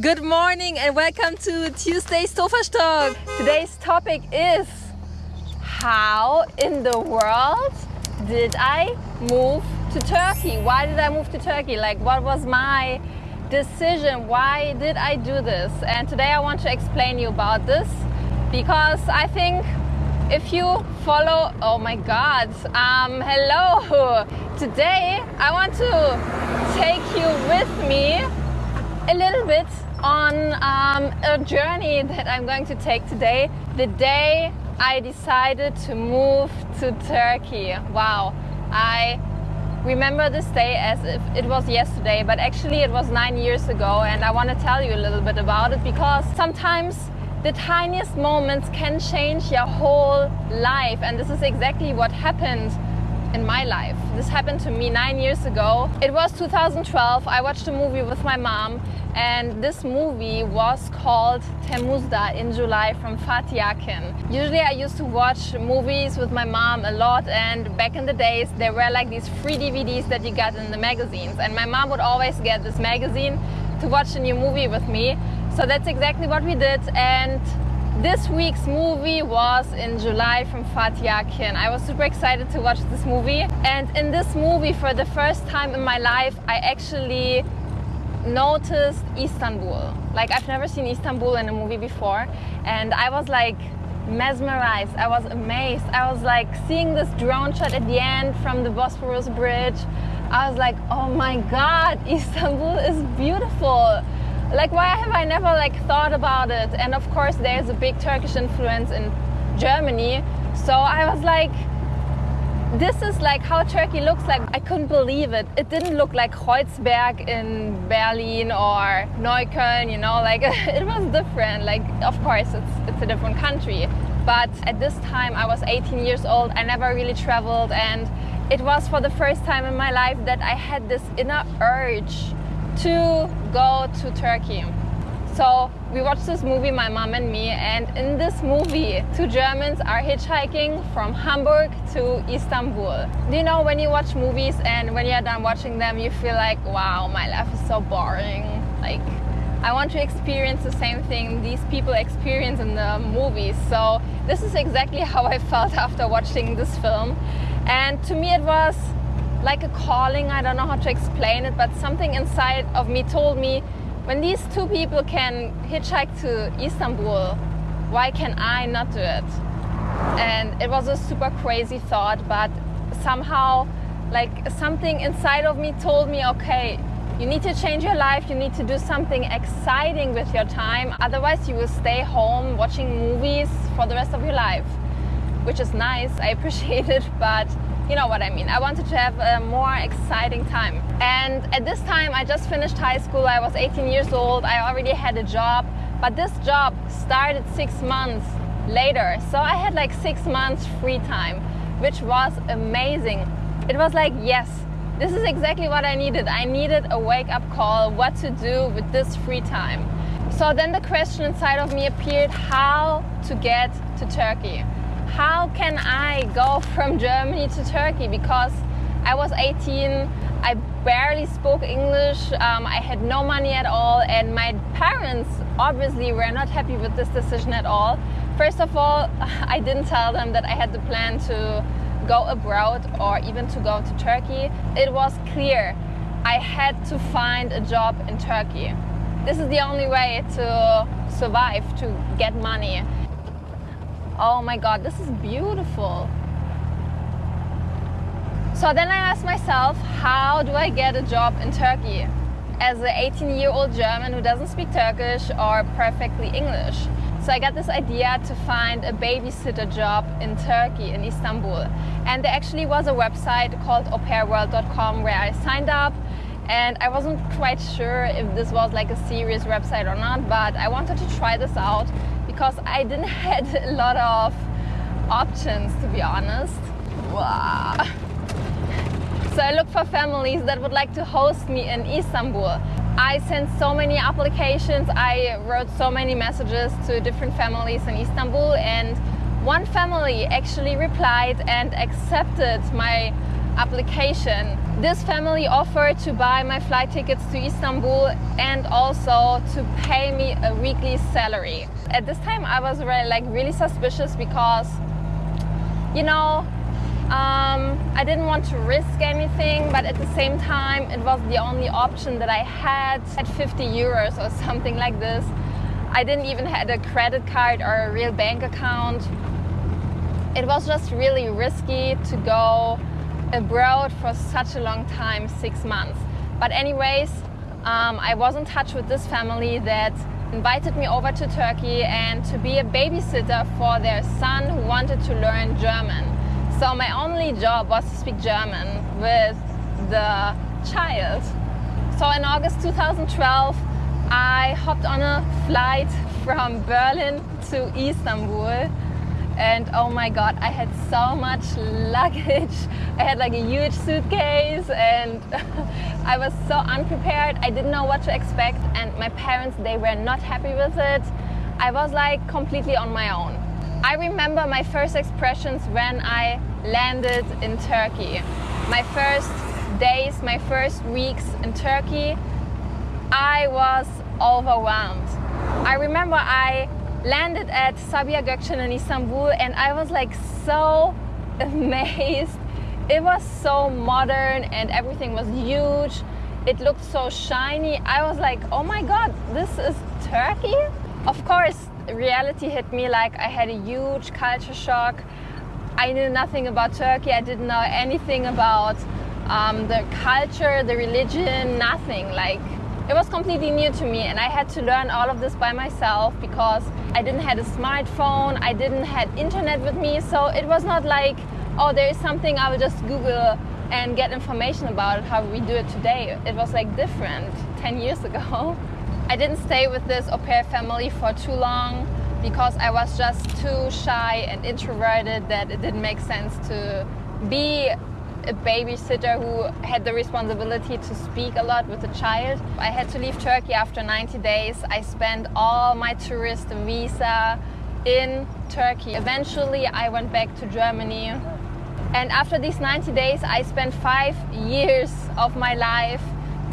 Good morning and welcome to Tuesday's Sofastock. Today's topic is how in the world did I move to Turkey? Why did I move to Turkey? Like what was my decision? Why did I do this? And today I want to explain you about this because I think if you follow, oh my God, um, hello. Today I want to take you with me a little bit on um, a journey that I'm going to take today. The day I decided to move to Turkey. Wow, I remember this day as if it was yesterday, but actually it was nine years ago, and I want to tell you a little bit about it because sometimes the tiniest moments can change your whole life, and this is exactly what happened in my life. This happened to me nine years ago. It was 2012. I watched a movie with my mom and this movie was called Temmuzda in July from Fatih Akin. Usually I used to watch movies with my mom a lot and back in the days there were like these free DVDs that you got in the magazines and my mom would always get this magazine to watch a new movie with me. So that's exactly what we did and this week's movie was in July from Fatih Akin. I was super excited to watch this movie. And in this movie, for the first time in my life, I actually noticed Istanbul. Like I've never seen Istanbul in a movie before. And I was like mesmerized. I was amazed. I was like seeing this drone shot at the end from the Bosporus Bridge. I was like, oh my God, Istanbul is beautiful like why have I never like thought about it? And of course there's a big Turkish influence in Germany. So I was like, this is like how Turkey looks like. I couldn't believe it. It didn't look like Kreuzberg in Berlin or Neukölln, you know, like it was different. Like, of course, it's, it's a different country. But at this time, I was 18 years old. I never really traveled. And it was for the first time in my life that I had this inner urge to go to Turkey. So we watched this movie, my mom and me, and in this movie, two Germans are hitchhiking from Hamburg to Istanbul. Do you know when you watch movies and when you're done watching them, you feel like, wow, my life is so boring. Like, I want to experience the same thing these people experience in the movies. So this is exactly how I felt after watching this film. And to me, it was like a calling. I don't know how to explain it, but something inside of me told me when these two people can hitchhike to Istanbul, why can I not do it? And it was a super crazy thought, but somehow, like something inside of me told me, okay, you need to change your life, you need to do something exciting with your time, otherwise, you will stay home watching movies for the rest of your life, which is nice, I appreciate it, but you know what I mean. I wanted to have a more exciting time. And at this time, I just finished high school. I was 18 years old. I already had a job, but this job started six months later. So I had like six months free time, which was amazing. It was like, yes, this is exactly what I needed. I needed a wake up call, what to do with this free time. So then the question inside of me appeared how to get to Turkey how can I go from Germany to Turkey? Because I was 18, I barely spoke English, um, I had no money at all, and my parents obviously were not happy with this decision at all. First of all, I didn't tell them that I had the plan to go abroad or even to go to Turkey. It was clear I had to find a job in Turkey. This is the only way to survive, to get money. Oh my God, this is beautiful. So then I asked myself, how do I get a job in Turkey? As an 18 year old German who doesn't speak Turkish or perfectly English. So I got this idea to find a babysitter job in Turkey, in Istanbul. And there actually was a website called aupairworld.com where I signed up and I wasn't quite sure if this was like a serious website or not, but I wanted to try this out because I didn't had a lot of options to be honest. Wow. So I looked for families that would like to host me in Istanbul. I sent so many applications, I wrote so many messages to different families in Istanbul and one family actually replied and accepted my application. This family offered to buy my flight tickets to Istanbul and also to pay me a weekly salary. At this time, I was really, like really suspicious because, you know, um, I didn't want to risk anything, but at the same time, it was the only option that I had at 50 euros or something like this. I didn't even have a credit card or a real bank account. It was just really risky to go abroad for such a long time, six months. But anyways, um, I was in touch with this family that invited me over to Turkey and to be a babysitter for their son who wanted to learn German. So my only job was to speak German with the child. So in August 2012, I hopped on a flight from Berlin to Istanbul and oh my god I had so much luggage I had like a huge suitcase and I was so unprepared I didn't know what to expect and my parents they were not happy with it I was like completely on my own I remember my first expressions when I landed in Turkey. My first days, my first weeks in Turkey, I was overwhelmed. I remember I landed at Sabiha Gökçen in Istanbul and I was like so amazed. It was so modern and everything was huge. It looked so shiny. I was like, oh my god, this is Turkey? Of course, reality hit me like I had a huge culture shock. I knew nothing about Turkey. I didn't know anything about um, the culture, the religion, nothing. Like it was completely new to me, and I had to learn all of this by myself because I didn't have a smartphone. I didn't have internet with me, so it was not like, oh, there is something I will just Google and get information about how we do it today. It was like different 10 years ago. I didn't stay with this au pair family for too long because I was just too shy and introverted that it didn't make sense to be a babysitter who had the responsibility to speak a lot with the child. I had to leave Turkey after 90 days. I spent all my tourist visa in Turkey. Eventually, I went back to Germany. And after these 90 days, I spent five years of my life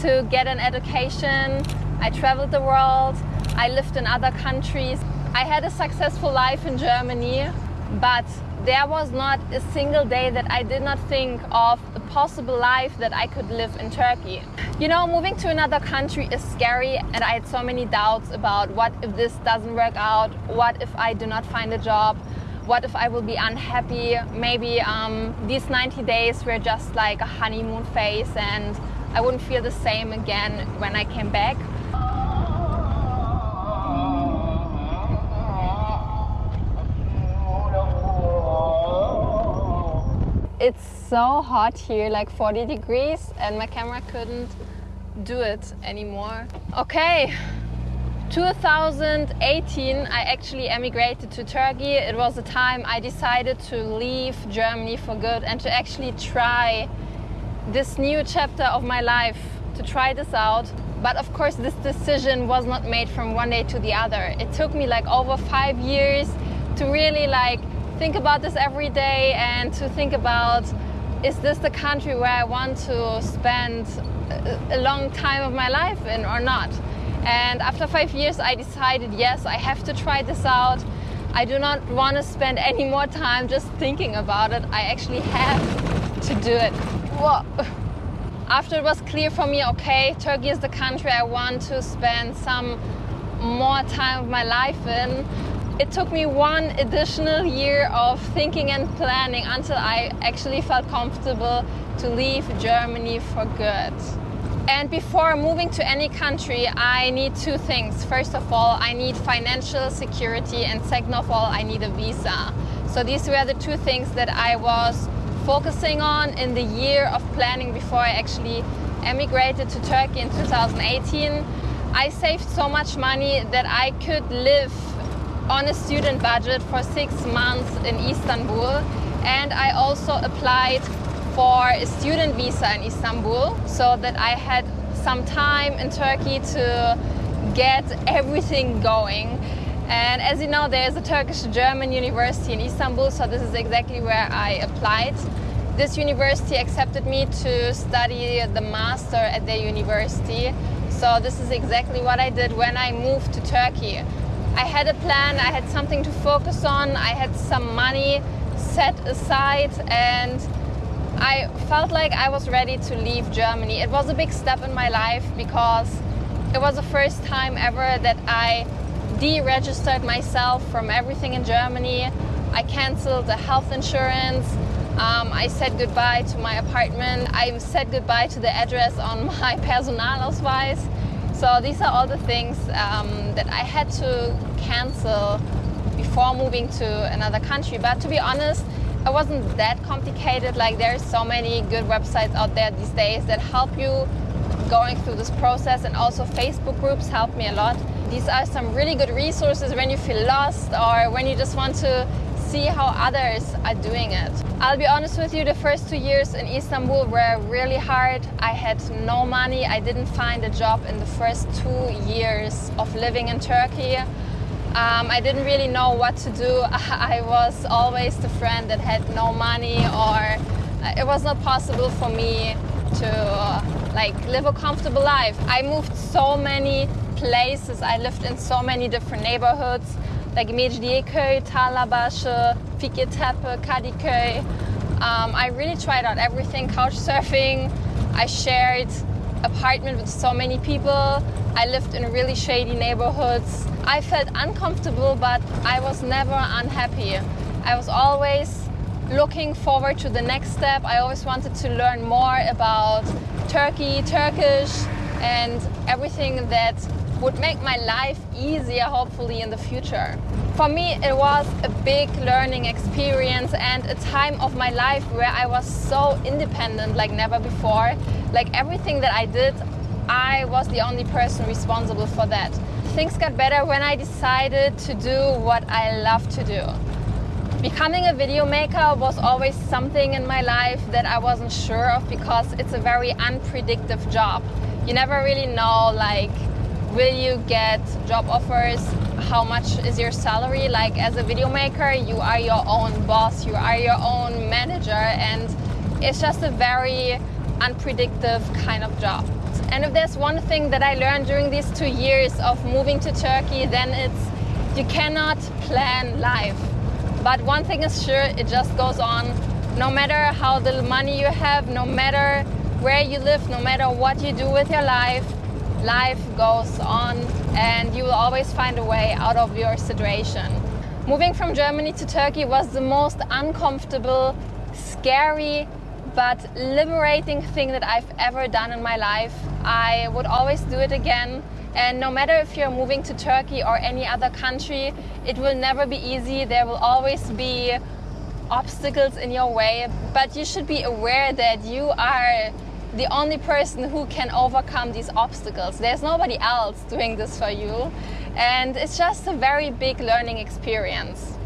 to get an education, I traveled the world, I lived in other countries. I had a successful life in Germany, but there was not a single day that I did not think of a possible life that I could live in Turkey. You know, moving to another country is scary, and I had so many doubts about what if this doesn't work out, what if I do not find a job, what if I will be unhappy, maybe um, these 90 days were just like a honeymoon phase and I wouldn't feel the same again when I came back. It's so hot here, like 40 degrees, and my camera couldn't do it anymore. Okay, 2018 I actually emigrated to Turkey. It was the time I decided to leave Germany for good and to actually try this new chapter of my life, to try this out. But of course this decision was not made from one day to the other. It took me like over five years to really like think about this every day and to think about is this the country where I want to spend a long time of my life in or not? And after five years, I decided yes, I have to try this out. I do not want to spend any more time just thinking about it. I actually have to do it. Whoa. After it was clear for me, okay, Turkey is the country I want to spend some more time of my life in, it took me one additional year of thinking and planning until I actually felt comfortable to leave Germany for good. And before moving to any country, I need two things. First of all, I need financial security, and second of all, I need a visa. So these were the two things that I was focusing on in the year of planning before I actually emigrated to Turkey in 2018. I saved so much money that I could live on a student budget for six months in Istanbul and I also applied for a student visa in Istanbul so that I had some time in Turkey to get everything going. And as you know, there's a Turkish German university in Istanbul, so this is exactly where I applied. this university accepted me to study the master at their university. So this is exactly what I did when I moved to Turkey. I had a plan, I had something to focus on, I had some money set aside and I felt like I was ready to leave Germany. It was a big step in my life because it was the first time ever that I deregistered myself from everything in Germany. I cancelled the health insurance. Um, I said goodbye to my apartment. I said goodbye to the address on my Personalausweis. So these are all the things um, that I had to cancel before moving to another country. But to be honest, it wasn't that complicated. Like there's so many good websites out there these days that help you going through this process and also Facebook groups help me a lot. These are some really good resources when you feel lost or when you just want to see how others are doing it. I'll be honest with you, the first two years in Istanbul were really hard. I had no money. I didn't find a job in the first two years of living in Turkey. Um, I didn't really know what to do. I was always the friend that had no money or uh, it was not possible for me to uh, like live a comfortable life. I moved so many places. I lived in so many different neighborhoods like Mecidiyeköy, Tarlabaşı, Fikirtepe, Kadıköy. Um, I really tried out everything, couch surfing. I shared apartment with so many people. I lived in really shady neighborhoods. I felt uncomfortable, but I was never unhappy. I was always looking forward to the next step. I always wanted to learn more about Turkey, Turkish, and everything that would make my life easier, hopefully, in the future. For me, it was a big learning experience and a time of my life where I was so independent like never before. Like everything that I did, I was the only person responsible for that. Things got better when I decided to do what I love to do. Becoming a video maker was always something in my life that I wasn't sure of because it's a very unpredictable job. You never really know like will you get job offers? How much is your salary? Like as a video maker you are your own boss you are your own manager and it's just a very unpredictable kind of job. And if there's one thing that i learned during these two years of moving to turkey then it's you cannot plan life. But one thing is sure it just goes on. No matter how little money you have no matter where you live no matter what you do with your life life goes on and you will always find a way out of your situation. Moving from Germany to Turkey was the most uncomfortable, scary, but liberating thing that I've ever done in my life. I would always do it again. And no matter if you're moving to Turkey or any other country, it will never be easy. There will always be obstacles in your way, but you should be aware that you are the only person who can overcome these obstacles. There's nobody else doing this for you. And it's just a very big learning experience.